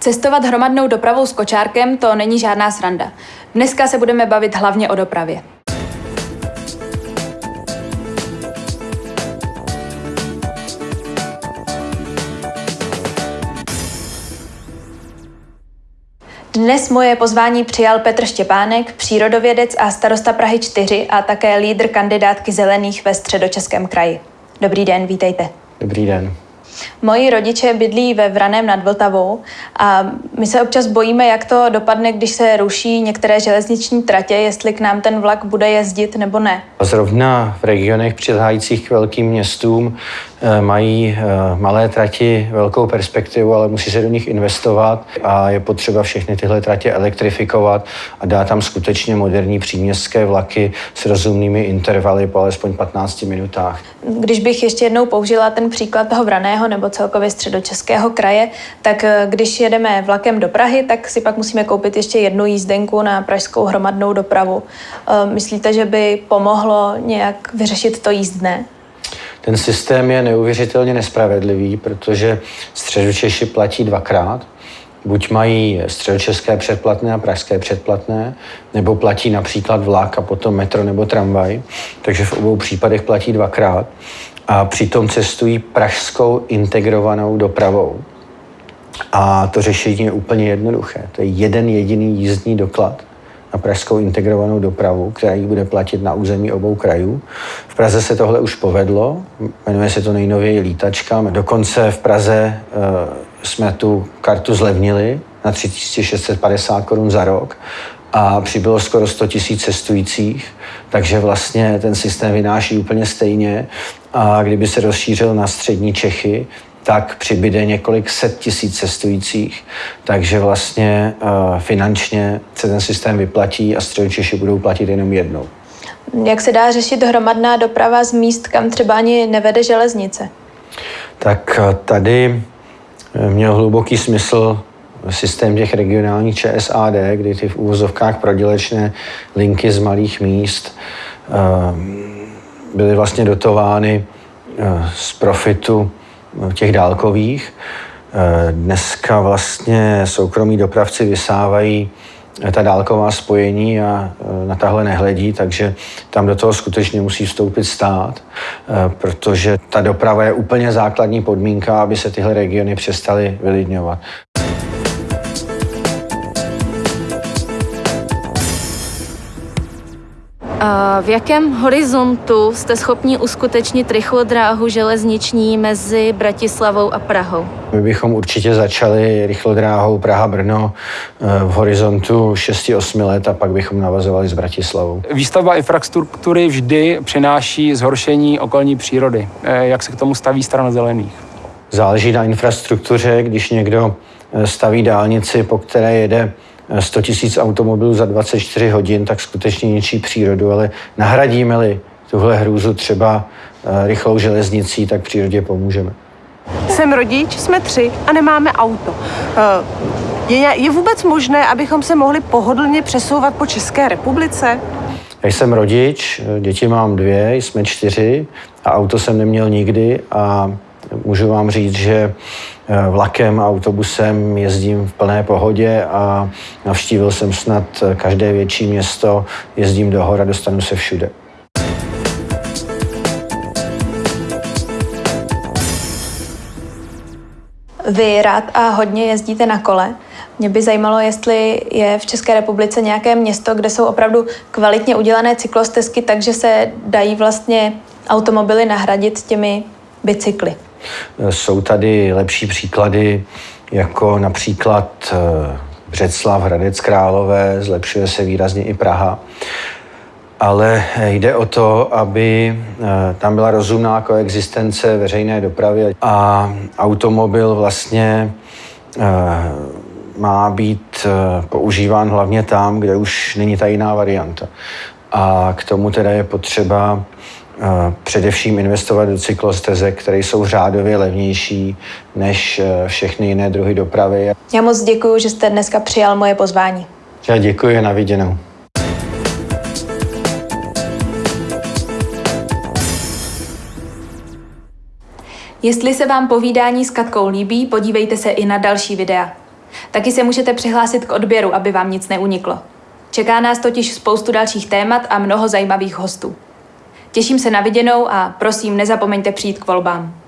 Cestovat hromadnou dopravou s kočárkem to není žádná sranda. Dneska se budeme bavit hlavně o dopravě. Dnes moje pozvání přijal Petr Štěpánek, přírodovědec a starosta Prahy 4 a také lídr kandidátky zelených ve středočeském kraji. Dobrý den, vítejte. Dobrý den. Moji rodiče bydlí ve Vraném nad Vltavou a my se občas bojíme, jak to dopadne, když se ruší některé železniční tratě, jestli k nám ten vlak bude jezdit nebo ne. Zrovna v regionech přilehajících k velkým městům eh, mají eh, malé trati velkou perspektivu, ale musí se do nich investovat a je potřeba všechny tyhle tratě elektrifikovat a dát tam skutečně moderní příměstské vlaky s rozumnými intervaly po alespoň 15 minutách. Když bych ještě jednou použila ten příklad toho Vraného nebo celkově středočeského kraje, tak eh, když jedeme vlakem do Prahy, tak si pak musíme koupit ještě jednu jízdenku na pražskou hromadnou dopravu. Myslíte, že by pomohlo mohlo nějak vyřešit to jízdné? Ten systém je neuvěřitelně nespravedlivý, protože středočeši platí dvakrát. Buď mají středočeské předplatné a pražské předplatné, nebo platí například vlak a potom metro nebo tramvaj. Takže v obou případech platí dvakrát. A přitom cestují pražskou integrovanou dopravou. A to řešení je úplně jednoduché. To je jeden jediný jízdní doklad na pražskou integrovanou dopravu, která ji bude platit na území obou krajů. V Praze se tohle už povedlo, jmenuje se to nejnověji lítačka. Dokonce v Praze e, jsme tu kartu zlevnili na 3650 korun za rok a přibylo skoro 100 tisíc cestujících, takže vlastně ten systém vynáší úplně stejně a kdyby se rozšířil na střední Čechy, tak přibyde několik set tisíc cestujících, takže vlastně uh, finančně se ten systém vyplatí a středočeši budou platit jenom jednou. Jak se dá řešit hromadná doprava z míst, kam třeba ani nevede železnice? Tak eh, tady eh, měl hluboký smysl systém těch regionálních ČSAD, kdy ty v úvozovkách prodělečné linky z malých míst byly vlastně dotovány z profitu těch dálkových. Eh, dneska vlastně soukromí dopravci vysávají eh, ta dálková spojení a eh, na tahle nehledí, takže tam do toho skutečně musí vstoupit stát, protože ta doprava je úplně základní podmínka, aby se tyhle regiony přestaly vylidňovat. V jakém horizontu jste schopni uskutečnit rychlodráhu železniční mezi Bratislavou a Prahou? My bychom určitě začali rychlodráhou Praha-Brno eh, v horizontu 6-8 let a pak bychom navazovali s Bratislavou. Výstavba infrastruktury vždy přináší zhoršení okolní přírody. Eh, jak se k tomu staví strana zelených? Záleží na infrastruktuře, když někdo eh, staví dálnici, po které jede 100 tisíc automobilů za 24 hodin, tak skutečně ničí přírodu, ale nahradíme-li tuhle hrůzu třeba eh, rychlou železnicí, tak přírodě pomůžeme. Jsem rodič, jsme tři a nemáme auto. Eh, je, je vůbec možné, abychom se mohli pohodlně přesouvat po České republice? Já jsem rodič, děti mám dvě, jsme čtyři a auto jsem neměl nikdy a můžu vám říct, že Eh, vlakem a autobusem jezdím v plné pohodě a navštívil jsem snad každé větší město, jezdím do hora, dostanu se všude. Vy rád a hodně jezdíte na kole. Mě by zajímalo, jestli je v České republice nějaké město, kde jsou opravdu kvalitně udělané cyklostezky, takže se dají vlastně automobily nahradit těmi bicykly. Jsou tady lepší příklady, jako například eh, Břeclav, Hradec Králové, zlepšuje se výrazně i Praha. Ale jde o to, aby eh, tam byla rozumná koexistence veřejné dopravy a automobil vlastně eh, má být používán hlavně tam, kde už není ta jiná varianta. A k tomu teda je potřeba především investovat do cyklostezek, které jsou řádově levnější než eh, všechny jiné druhy dopravy. Já moc děkuji, že jste dneska přijal moje pozvání. Já děkuji, na viděnou. Jestli se vám povídání s Katkou líbí, podívejte se i na další videa. Taky se můžete přihlásit k odběru, aby vám nic neuniklo. Čeká nás totiž spoustu dalších témat a mnoho zajímavých hostů. Těším se na viděnou a prosím, nezapomeňte přijít k volbám.